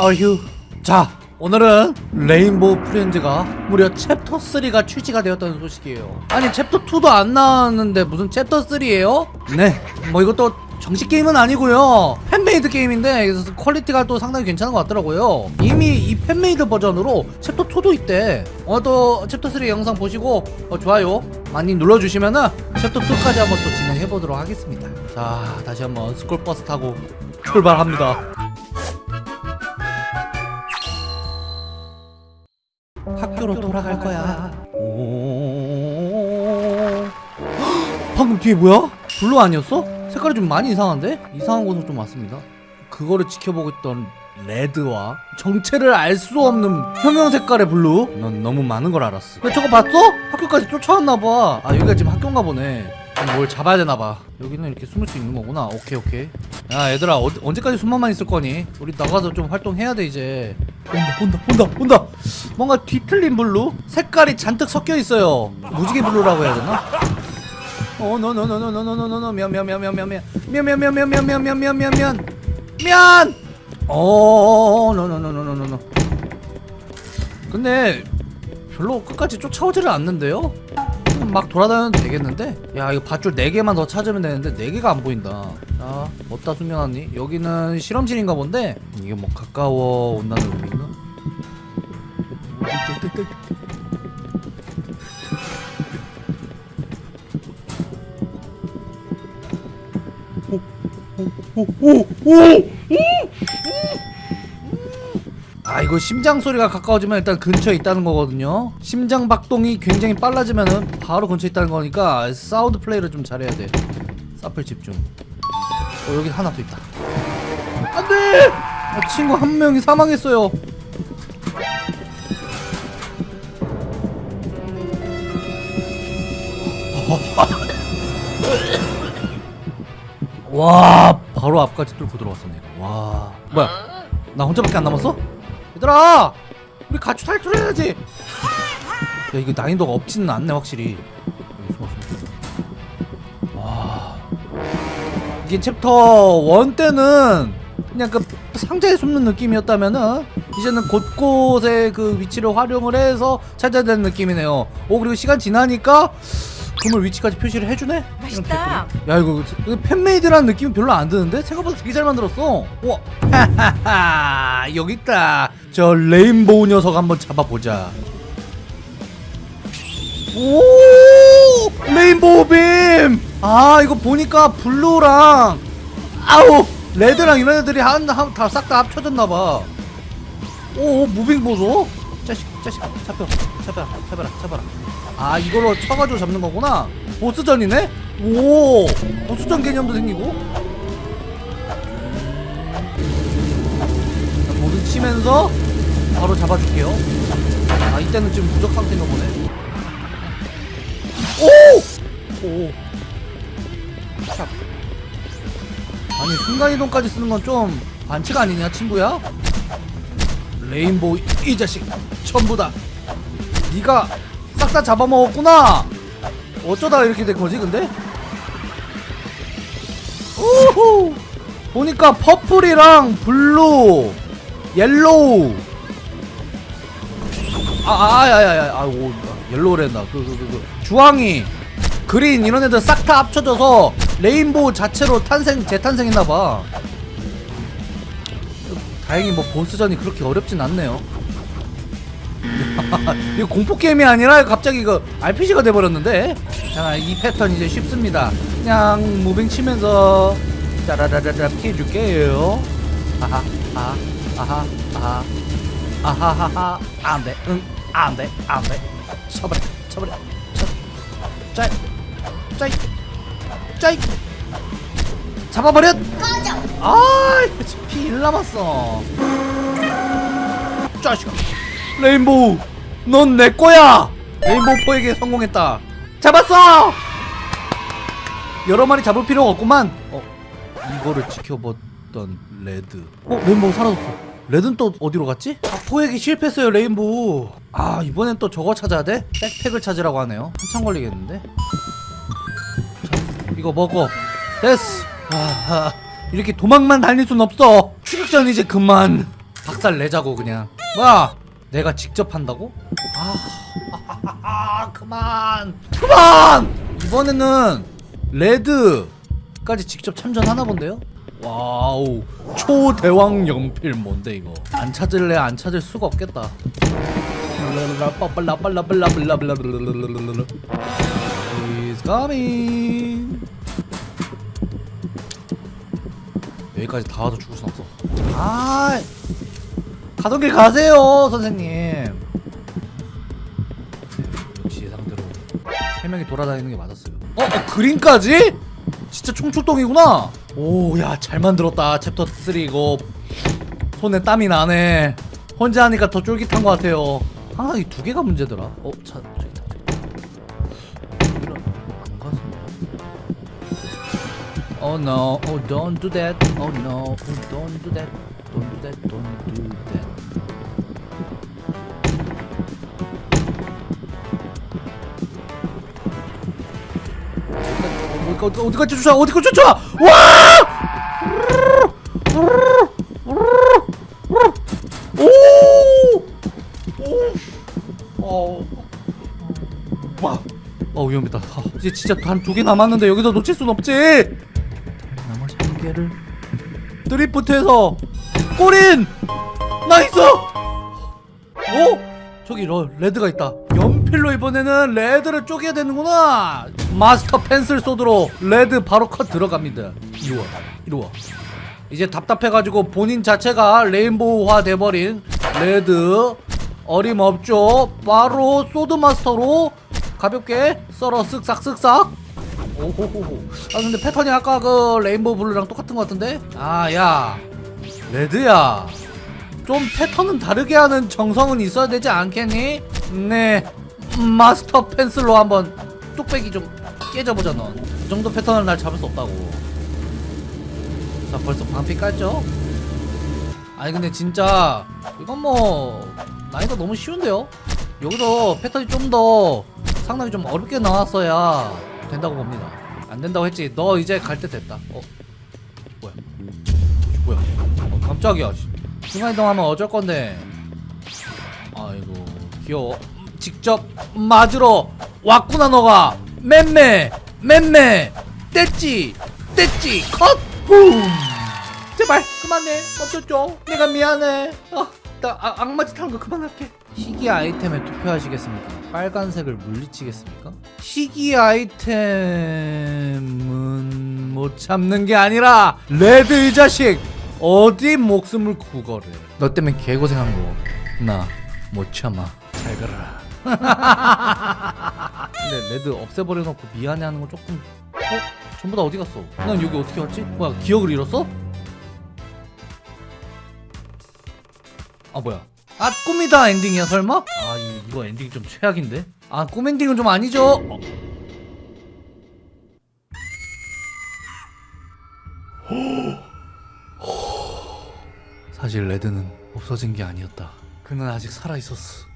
아휴 자 오늘은 레인보우 프렌즈가 무려 챕터 3가 출시가 되었다는 소식이에요. 아니 챕터 2도 안 나왔는데 무슨 챕터 3예요? 네뭐 이것도 정식 게임은 아니고요. fan-made 게임인데 퀄리티가 또 상당히 괜찮은 것 같더라고요. 이미 이 fan-made 버전으로 챕터 2도 있대. 오늘 또 챕터 3 영상 보시고 어, 좋아요 많이 눌러주시면은 챕터 2까지 한번 또 진행해 보도록 하겠습니다. 자 다시 한번 스쿨버스 타고 출발합니다 학교로 돌아갈 거야. 오. 방금 뒤에 뭐야? 블루 아니었어? 색깔이 좀 많이 이상한데? 이상한 곳으로 좀 왔습니다. 그거를 지켜보고 있던 레드와 정체를 알 수 없는 형형 색깔의 블루. 넌 너무 많은 걸 알았어. 근데 저거 봤어? 학교까지 쫓아왔나 봐. 아 여기가 지금 학교인가 보네. 뭘 잡아야 되나 봐. 여기는 이렇게 숨을 수 있는 거구나. 오케이 오케이. 야 얘들아 어, 언제까지 숨만만 있을 거니? 우리 나가서 좀 활동해야 돼 이제. 온다 온다 온다 온다. 뭔가 뒤틀린 블루? 색깔이 잔뜩 섞여 있어요. 무지개 블루라고 해야 되나? 어, 노노노노노노노노노 면면면면면면면면면면면면면면 면. 어, 노노노노노노노. 근데 별로 끝까지 쫓아오지를 않는데요? 막 돌아다녀도 되겠는데? 야 이거 밧줄 4개만 더 찾으면 되는데 4개가 안 보인다 자 어디다 숨겨놨니? 여기는 실험실인가 본데 이게 뭐 가까워 온다는 의미인가? 아 이거 심장 소리가 가까워지면 일단 근처에 있다는 거거든요. 심장 박동이 굉장히 빨라지면은 바로 근처에 있다는 거니까 사운드 플레이를 좀 잘해야 돼. 사플 집중. 어 여기 하나 더 있다. 안돼! 아, 친구 한 명이 사망했어요. 와 바로 앞까지 뚫고 들어왔었네. 와. 뭐야? 나 혼자밖에 안 남았어? 얘들아 우리 같이 탈출해야지. 야 이거 난이도가 없지는 않네 확실히. 여기 숨어 숨어 와 이게 챕터 1 때는 그냥 그 상자에 숨는 느낌이었다면은 이제는 곳곳에 그 위치를 활용을 해서 찾아야 되는 느낌이네요. 오 그리고 시간 지나니까 그물 위치까지 표시를 해주네? 맛있다. 야 이거 이거 fan-made라는 느낌이 별로 안 드는데? 생각보다 되게 잘 만들었어. 우와. 하하하 여기 있다. 저 레인보우 녀석 한번 잡아보자. 오! 레인보우 빔 아 이거 보니까 블루랑 아우! 레드랑 이런 애들이 한다싹 다 합쳐졌나봐. 오 moving 보소 자식 자식 잡혀 잡혀라 잡아라 잡아라 아 이걸로 쳐가지고 잡는 거구나 보스전이네? 오 보스전 개념도 생기고 자, 모든 치면서 바로 잡아줄게요 아 이때는 지금 무적 상태인가 보네 오! 오 샵. 아니 순간이동까지 쓰는 건 좀 반칙 아니냐 친구야? 레인보우 이 자식 전부 다. 네가 싹 다 잡아먹었구나. 어쩌다 이렇게 된 거지 근데? 우후! 보니까 퍼플이랑 블루 옐로우. 아아야야야 아오 옐로우랜다 그 그 그 그, 주황이 그린 이런 애들 싹 다 합쳐져서 레인보우 자체로 탄생 재탄생했나봐 다행히 뭐 보스전이 그렇게 어렵진 않네요. 이거 공포 게임이 아니라 갑자기 그 RPG가 돼버렸는데? 자 이 패턴 이제 쉽습니다. 그냥 moving 치면서 짜라라라라 피해줄게요. 아하 아하 아하 아하. 아하하하. 안돼 응 안돼 안돼. 쳐버려 쳐버려 쳐 짜이 짜이 짜이. 잡아버렸! 아 피 1 남았어. 짜식아. 레인보우 넌 내 거야! 레인보우 포획에 성공했다. 잡았어! 여러 마리 잡을 필요가 없구만. 어 이거를 지켜봤던 레드. 어 레인보우 사라졌어. 레드는 또 어디로 갔지? 아 포획에 실패했어요 레인보우. 아 이번엔 또 저거 찾아야 돼? 백팩을 찾으라고 하네요. 한참 걸리겠는데? 자 이거 먹어. 됐어. 아, 이렇게 도망만 다닐 순 없어. 추격전 이제 그만. 박살 내자고 그냥. 뭐야? 내가 직접 한다고? 아 그만. 그만! 이번에는 레드까지 직접 참전하나 본데요? 와우. 초대왕 연필 뭔데 이거? 안 찾을래 안 찾을 수가 없겠다. He's coming 여기까지 다 와도 죽을 순 없어. 아 가던 길 가세요 선생님. 네, 역시 예상대로 세 명이 돌아다니는 게 맞았어요. 어? 어 그린까지? 진짜 총출동이구나. 오 야 잘 만들었다. 챕터 3 이거. 손에 땀이 나네. 혼자 하니까 더 쫄깃한 것 같아요. 항상 이 두 개가 문제더라. 어? 차 Oh no, oh don't do that. Oh no, oh don't do that. Don't do that, don't do that. 어디 어디 어디까지 쫓아? 어디까지 쫓아? 와! 오! 오! 어. 와. 어 위험했다. 아, 이제 진짜 한두개 남았는데 여기서 놓칠 순 없지. 개를 drift해서 골인 nice. 오 저기 러, 레드가 있다. 연필로 이번에는 레드를 쪼개야 되는구나. master pencil sword로 레드 바로 컷 들어갑니다. 이리 와, 이리 와. 이제 답답해가지고 본인 자체가 레인보우화 돼버린 레드 어림없죠 바로 sword master로 가볍게 썰어 쓱싹 쓱싹 오호호호 아 근데 패턴이 아까 그 레인보우 블루랑 똑같은 것 같은데? 아야. 레드야. 좀 패턴은 다르게 하는 정성은 있어야 되지 않겠니? 네. master pencil로 한번 뚝배기 좀 깨져보자 넌이 정도 패턴을 날 잡을 수 없다고. 자 벌써 방피 깔죠? 아니 근데 진짜 이건 뭐 난이도 너무 쉬운데요? 여기서 패턴이 좀 더 상당히 좀 어렵게 나왔어야 된다고 봅니다. 안 된다고 했지. 너 이제 갈 때 됐다. 어? 뭐야? 뭐야? 어, 깜짝이야 순간이동하면 어쩔 건데. 아이고 귀여워. 직접 맞으러 왔구나 너가. 맴매 맴매. 뗐지 뗐지. 컷 붐. 제발 그만해. 멈췄죠? 내가 미안해. 아, 나 아, 악마짓 하는 거 그만할게 희귀 아이템에 투표하시겠습니까? 빨간색을 물리치겠습니까? 희귀 아이템은 못 참는 게 아니라 레드 이 자식 어디 목숨을 구걸해 너 때문에 개고생한 거 나 못 참아 잘 가라 근데 레드 없애버려놓고 미안해하는 건 조금 어? 전부 다 어디 갔어? 난 여기 어떻게 왔지? 뭐야 기억을 잃었어? 아 뭐야 아 꿈이다 엔딩이야 설마? 아 이- 이거 엔딩이 좀 최악인데? 아 꿈 엔딩은 좀 아니죠? 어. 사실 레드는 없어진 게 아니었다 그는 아직 살아있었어